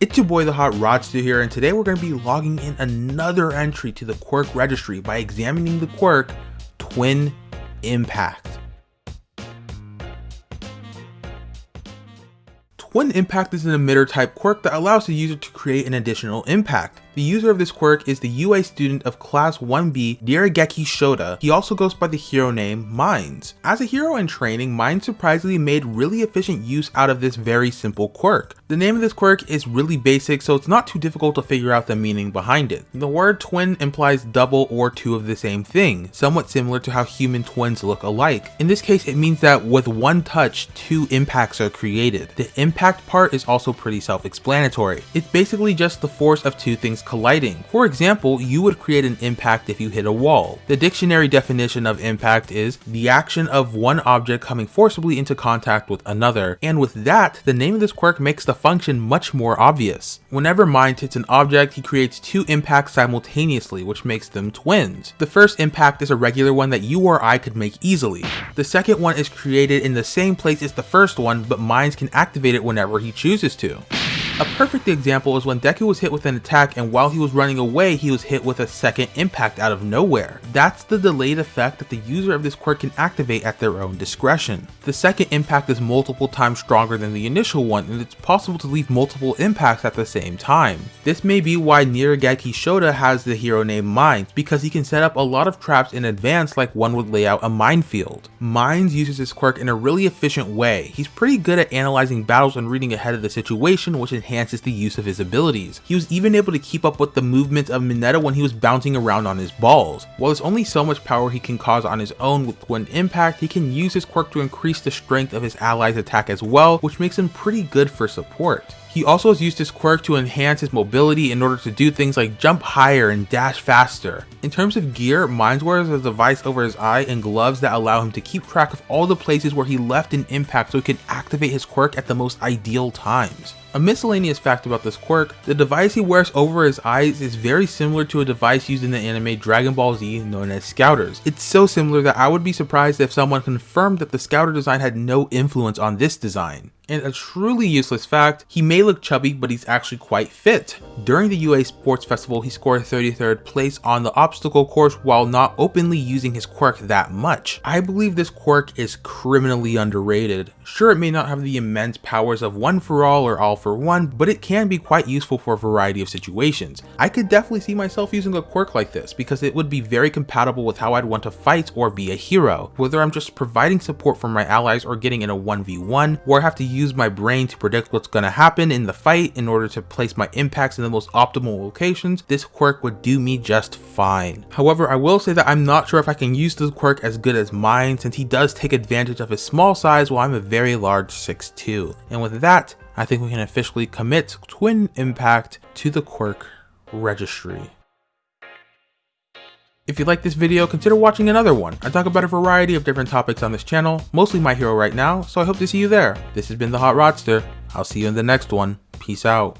It's your boy the Hot Rodster here and today we're going to be logging in another entry to the quirk registry by examining the quirk Twin Impact. Twin Impact is an emitter type quirk that allows the user to create an additional impact. The user of this quirk is the UA student of class 1B Nirengeki Shota. He also goes by the hero name Mines. As a hero in training, Mines surprisingly made really efficient use out of this very simple quirk. The name of this quirk is really basic so it's not too difficult to figure out the meaning behind it. The word twin implies double or two of the same thing, somewhat similar to how human twins look alike. In this case it means that with one touch, two impacts are created. The impact part is also pretty self-explanatory. It's basically just the force of two things colliding. For example, you would create an impact if you hit a wall. The dictionary definition of impact is the action of one object coming forcibly into contact with another, and with that, the name of this quirk makes the function much more obvious. Whenever Mind hits an object, he creates two impacts simultaneously, which makes them twins. The first impact is a regular one that you or I could make easily. The second one is created in the same place as the first one, but Mines can activate it whenever he chooses to. A perfect example is when Deku was hit with an attack and while he was running away he was hit with a second impact out of nowhere. That's the delayed effect that the user of this quirk can activate at their own discretion. The second impact is multiple times stronger than the initial one and it's possible to leave multiple impacts at the same time. This may be why Nirengeki Shota has the hero name Mines because he can set up a lot of traps in advance like one would lay out a minefield. Mines uses his quirk in a really efficient way. He's pretty good at analyzing battles and reading ahead of the situation which enhances the use of his abilities. He was even able to keep up with the movement of Mineta when he was bouncing around on his balls. While there's only so much power he can cause on his own with one Impact, he can use his quirk to increase the strength of his allies attack as well, which makes him pretty good for support. He also has used his quirk to enhance his mobility in order to do things like jump higher and dash faster. In terms of gear, Mines wears a device over his eye and gloves that allow him to keep track of all the places where he left an impact so he can activate his quirk at the most ideal times. A miscellaneous fact about this quirk, the device he wears over his eyes is very similar to a device used in the anime Dragon Ball Z known as Scouters. It's so similar that I would be surprised if someone confirmed that the Scouter design had no influence on this design. And a truly useless fact, he may look chubby but he's actually quite fit. During the UA Sports Festival he scored 33rd place on the obstacle course while not openly using his quirk that much. I believe this quirk is criminally underrated. Sure it may not have the immense powers of One for All or All for One, but it can be quite useful for a variety of situations. I could definitely see myself using a quirk like this because it would be very compatible with how I'd want to fight or be a hero. Whether I'm just providing support for my allies or getting in a 1v1, or I have to use use my brain to predict what's going to happen in the fight in order to place my impacts in the most optimal locations, this quirk would do me just fine. However, I will say that I'm not sure if I can use this quirk as good as mine since he does take advantage of his small size while I'm a very large 6'2". And with that, I think we can officially commit Twin Impact to the quirk registry. If you like this video, consider watching another one. I talk about a variety of different topics on this channel, mostly My Hero right now, so I hope to see you there. This has been The Hot Rodster. I'll see you in the next one. Peace out.